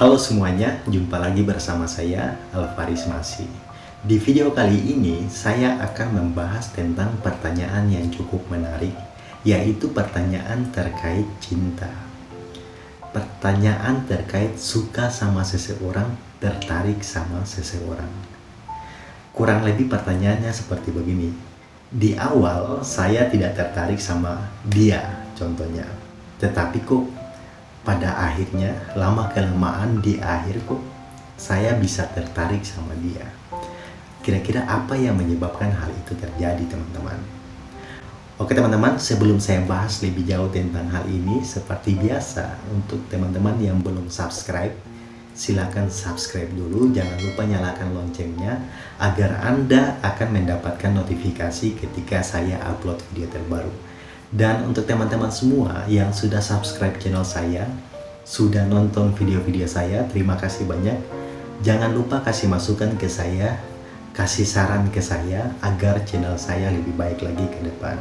Halo semuanya, jumpa lagi bersama saya Alvaris Masi. Di video kali ini saya akan membahas tentang pertanyaan yang cukup menarik, yaitu pertanyaan terkait cinta. Pertanyaan terkait suka sama seseorang, tertarik sama seseorang. Kurang lebih pertanyaannya seperti begini. Di awal saya tidak tertarik sama dia, contohnya. Tetapi kok pada akhirnya lama kelamaan di akhir kok saya bisa tertarik sama dia. Kira-kira apa yang menyebabkan hal itu terjadi teman-teman? Oke teman-teman sebelum saya bahas lebih jauh tentang hal ini seperti biasa untuk teman-teman yang belum subscribe silahkan subscribe dulu. Jangan lupa nyalakan loncengnya agar anda akan mendapatkan notifikasi ketika saya upload video terbaru dan untuk teman-teman semua yang sudah subscribe channel saya, sudah nonton video-video saya, terima kasih banyak. Jangan lupa kasih masukan ke saya, kasih saran ke saya agar channel saya lebih baik lagi ke depan.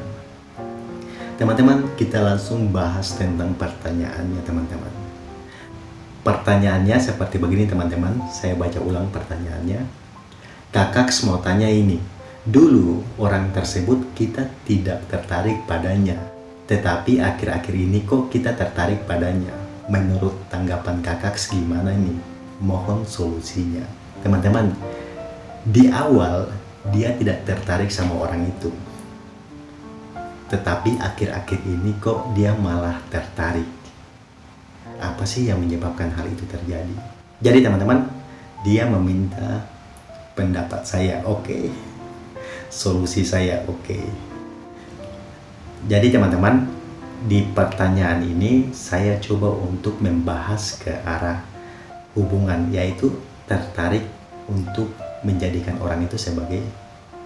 Teman-teman, kita langsung bahas tentang pertanyaannya teman-teman. Pertanyaannya seperti begini teman-teman, saya baca ulang pertanyaannya. Kakak mau tanya ini, Dulu orang tersebut kita tidak tertarik padanya, tetapi akhir-akhir ini kok kita tertarik padanya. Menurut tanggapan kakak gimana ini? Mohon solusinya. Teman-teman, di awal dia tidak tertarik sama orang itu. Tetapi akhir-akhir ini kok dia malah tertarik. Apa sih yang menyebabkan hal itu terjadi? Jadi teman-teman, dia meminta pendapat saya. Oke, okay solusi saya oke okay. jadi teman-teman di pertanyaan ini saya coba untuk membahas ke arah hubungan yaitu tertarik untuk menjadikan orang itu sebagai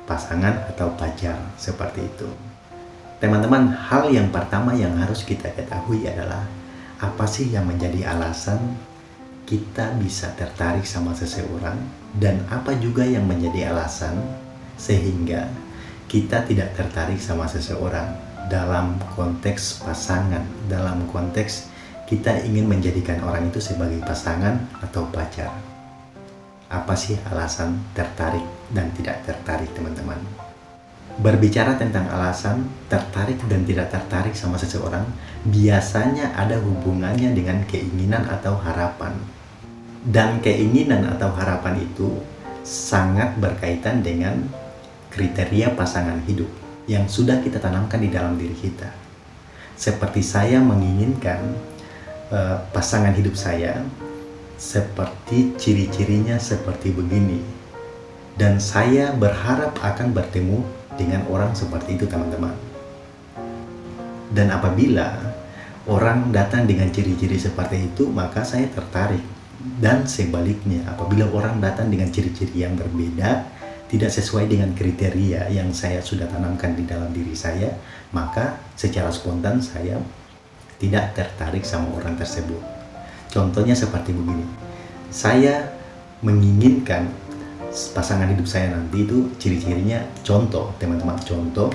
pasangan atau pacar seperti itu teman-teman hal yang pertama yang harus kita ketahui adalah apa sih yang menjadi alasan kita bisa tertarik sama seseorang dan apa juga yang menjadi alasan sehingga kita tidak tertarik sama seseorang dalam konteks pasangan, dalam konteks kita ingin menjadikan orang itu sebagai pasangan atau pacar. Apa sih alasan tertarik dan tidak tertarik teman-teman? Berbicara tentang alasan tertarik dan tidak tertarik sama seseorang, biasanya ada hubungannya dengan keinginan atau harapan. Dan keinginan atau harapan itu sangat berkaitan dengan kriteria pasangan hidup yang sudah kita tanamkan di dalam diri kita. Seperti saya menginginkan uh, pasangan hidup saya seperti ciri-cirinya seperti begini. Dan saya berharap akan bertemu dengan orang seperti itu teman-teman. Dan apabila orang datang dengan ciri-ciri seperti itu, maka saya tertarik. Dan sebaliknya, apabila orang datang dengan ciri-ciri yang berbeda, tidak sesuai dengan kriteria yang saya sudah tanamkan di dalam diri saya, maka secara spontan saya tidak tertarik sama orang tersebut. Contohnya seperti begini, saya menginginkan pasangan hidup saya nanti itu ciri-cirinya contoh, teman-teman, contoh.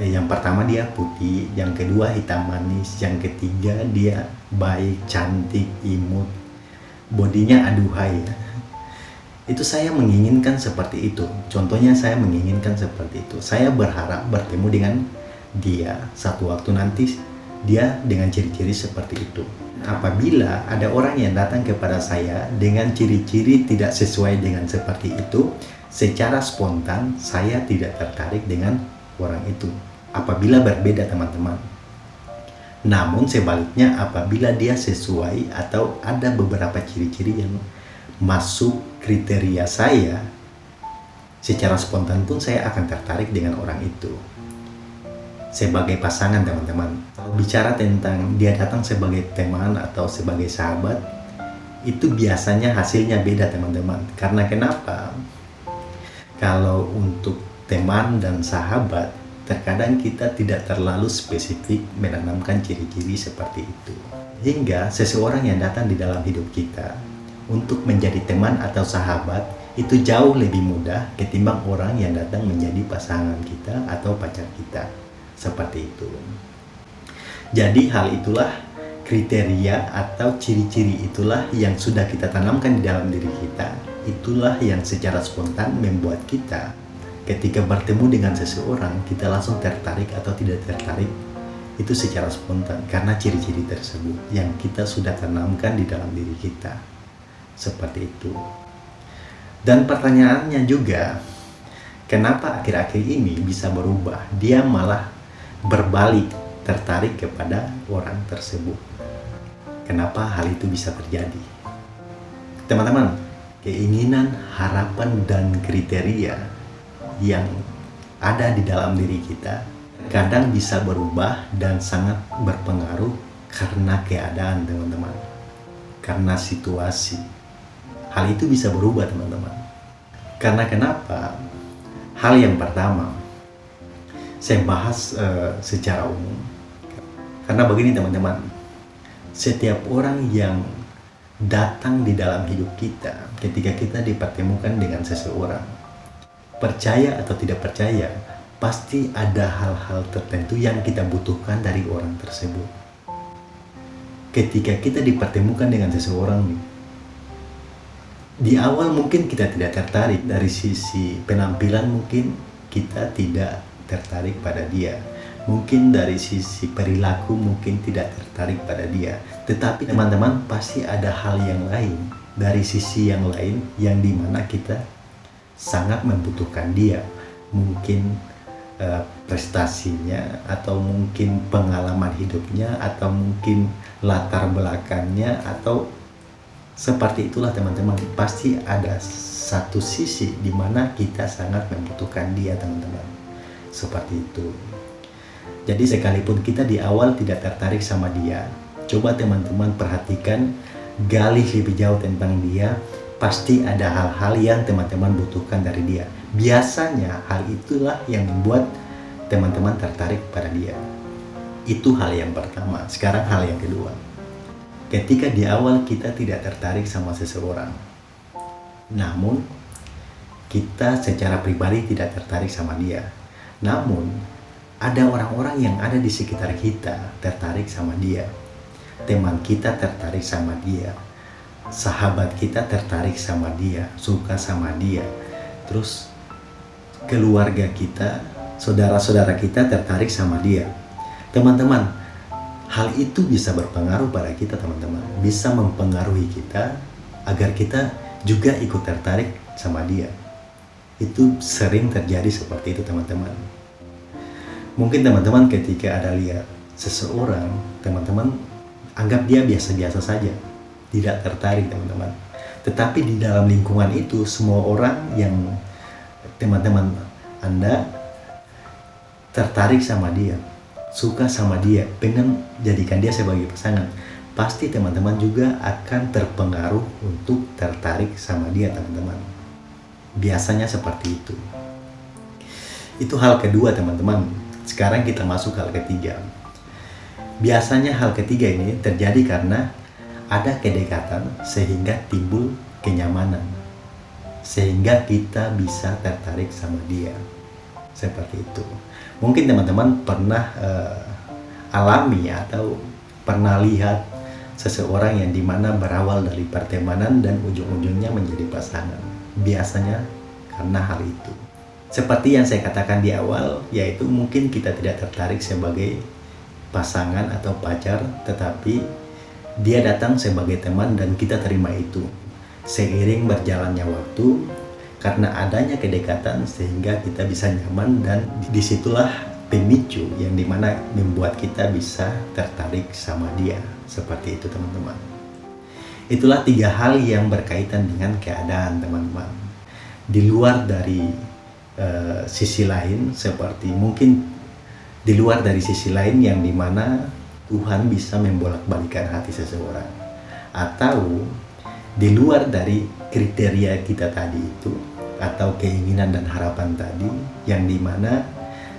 Yang pertama dia putih, yang kedua hitam manis, yang ketiga dia baik, cantik, imut, bodinya aduhai ya itu saya menginginkan seperti itu. Contohnya saya menginginkan seperti itu. Saya berharap bertemu dengan dia. Satu waktu nanti dia dengan ciri-ciri seperti itu. Apabila ada orang yang datang kepada saya dengan ciri-ciri tidak sesuai dengan seperti itu secara spontan saya tidak tertarik dengan orang itu. Apabila berbeda teman-teman. Namun sebaliknya apabila dia sesuai atau ada beberapa ciri-ciri yang masuk kriteria saya, secara spontan pun saya akan tertarik dengan orang itu. Sebagai pasangan teman-teman, bicara tentang dia datang sebagai teman atau sebagai sahabat, itu biasanya hasilnya beda teman-teman. Karena kenapa? Kalau untuk teman dan sahabat, terkadang kita tidak terlalu spesifik menanamkan ciri-ciri seperti itu. Hingga seseorang yang datang di dalam hidup kita untuk menjadi teman atau sahabat itu jauh lebih mudah ketimbang orang yang datang menjadi pasangan kita atau pacar kita. Seperti itu. Jadi hal itulah kriteria atau ciri-ciri itulah yang sudah kita tanamkan di dalam diri kita. Itulah yang secara spontan membuat kita ketika bertemu dengan seseorang kita langsung tertarik atau tidak tertarik itu secara spontan karena ciri-ciri tersebut yang kita sudah tanamkan di dalam diri kita. Seperti itu. Dan pertanyaannya juga, kenapa akhir-akhir ini bisa berubah? Dia malah berbalik tertarik kepada orang tersebut. Kenapa hal itu bisa terjadi? Teman-teman, keinginan, harapan, dan kriteria yang ada di dalam diri kita kadang bisa berubah dan sangat berpengaruh karena keadaan teman-teman karena situasi hal itu bisa berubah teman-teman. Karena kenapa? Hal yang pertama saya bahas uh, secara umum. Karena begini teman-teman. Setiap orang yang datang di dalam hidup kita ketika kita dipertemukan dengan seseorang percaya atau tidak percaya pasti ada hal-hal tertentu yang kita butuhkan dari orang tersebut. Ketika kita dipertemukan dengan seseorang nih di awal mungkin kita tidak tertarik. Dari sisi penampilan mungkin kita tidak tertarik pada dia. Mungkin dari sisi perilaku mungkin tidak tertarik pada dia. Tetapi teman-teman pasti ada hal yang lain dari sisi yang lain yang di mana kita sangat membutuhkan dia. Mungkin uh, prestasinya atau mungkin pengalaman hidupnya atau mungkin latar belakangnya atau seperti itulah teman-teman pasti ada satu sisi di mana kita sangat membutuhkan dia teman-teman seperti itu jadi sekalipun kita di awal tidak tertarik sama dia, coba teman-teman perhatikan, gali lebih jauh tentang dia, pasti ada hal-hal yang teman-teman butuhkan dari dia. Biasanya hal itulah yang membuat teman-teman tertarik pada dia. Itu hal yang pertama. Sekarang hal yang kedua. Ketika di awal kita tidak tertarik sama seseorang, namun kita secara pribadi tidak tertarik sama dia. Namun ada orang-orang yang ada di sekitar kita tertarik sama dia. Teman kita tertarik sama dia. Sahabat kita tertarik sama dia. Suka sama dia. Terus keluarga kita saudara-saudara kita tertarik sama dia. Teman-teman hal itu bisa berpengaruh pada kita teman-teman. Bisa mempengaruhi kita agar kita juga ikut tertarik sama dia. Itu sering terjadi seperti itu teman-teman. Mungkin teman-teman ketika ada lihat seseorang teman-teman anggap dia biasa-biasa saja. Tidak tertarik teman-teman. Tetapi di dalam lingkungan itu semua orang yang teman-teman anda tertarik sama dia suka sama dia pengen jadikan dia sebagai pasangan pasti teman-teman juga akan terpengaruh untuk tertarik sama dia teman-teman biasanya seperti itu itu hal kedua teman-teman sekarang kita masuk hal ketiga. Biasanya hal ketiga ini terjadi karena ada kedekatan sehingga timbul kenyamanan. Sehingga kita bisa tertarik sama dia. Seperti itu. Mungkin teman-teman pernah uh, alami atau pernah lihat seseorang yang di mana berawal dari pertemanan dan ujung-ujungnya menjadi pasangan. Biasanya karena hal itu. Seperti yang saya katakan di awal, yaitu mungkin kita tidak tertarik sebagai pasangan atau pacar, tetapi dia datang sebagai teman dan kita terima itu. Seiring berjalannya waktu, karena adanya kedekatan sehingga kita bisa nyaman dan di situlah pemicu yang di mana membuat kita bisa tertarik sama dia. Seperti itu teman-teman. Itulah tiga hal yang berkaitan dengan keadaan teman-teman. Di luar dari uh, sisi lain seperti mungkin di luar dari sisi lain yang di mana Tuhan bisa membolak-balikan hati seseorang atau di luar dari kriteria kita tadi itu atau keinginan dan harapan tadi yang di mana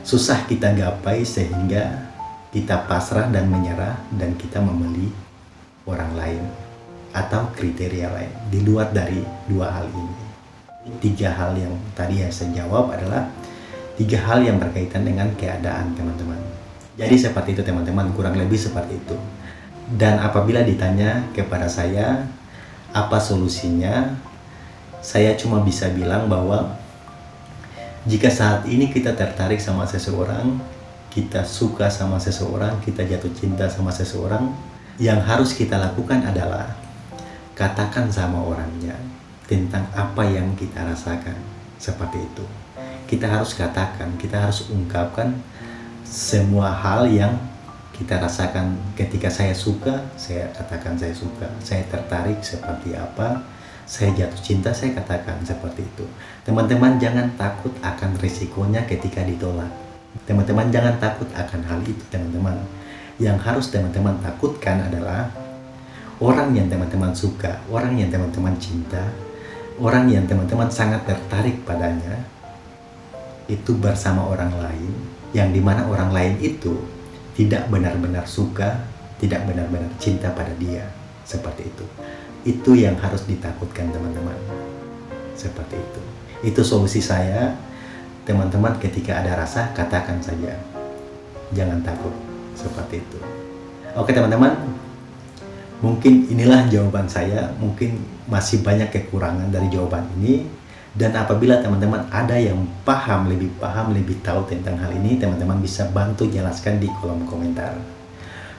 susah kita gapai sehingga kita pasrah dan menyerah dan kita membeli orang lain atau kriteria lain di luar dari dua hal ini tiga hal yang tadi yang saya jawab adalah tiga hal yang berkaitan dengan keadaan teman-teman. Jadi seperti itu teman-teman, kurang lebih seperti itu. Dan apabila ditanya kepada saya apa solusinya, saya cuma bisa bilang bahwa jika saat ini kita tertarik sama seseorang, kita suka sama seseorang, kita jatuh cinta sama seseorang, yang harus kita lakukan adalah katakan sama orangnya tentang apa yang kita rasakan seperti itu. Kita harus katakan kita harus ungkapkan semua hal yang kita rasakan ketika saya suka saya katakan saya suka saya tertarik seperti apa saya jatuh cinta saya katakan seperti itu. Teman-teman jangan takut akan risikonya ketika ditolak. Teman-teman jangan takut akan hal itu teman-teman. Yang harus teman-teman takutkan adalah orang yang teman-teman suka orang yang teman-teman cinta orang yang teman-teman sangat tertarik padanya itu bersama orang lain yang di mana orang lain itu tidak benar-benar suka tidak benar-benar cinta pada dia. Seperti itu itu yang harus ditakutkan teman-teman. Seperti itu. Itu solusi saya. Teman-teman ketika ada rasa katakan saja. Jangan takut. Seperti itu. Oke teman-teman. Mungkin inilah jawaban saya. Mungkin masih banyak kekurangan dari jawaban ini. Dan apabila teman-teman ada yang paham lebih paham lebih tahu tentang hal ini teman-teman bisa bantu jelaskan di kolom komentar.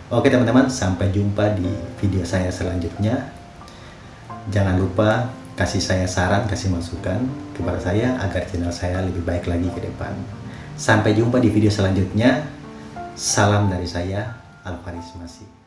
Oke teman-teman sampai jumpa di video saya selanjutnya jangan lupa kasih saya saran kasih masukan kepada saya agar channel saya lebih baik lagi ke depan. Sampai jumpa di video selanjutnya. Salam dari saya Alvaris Masih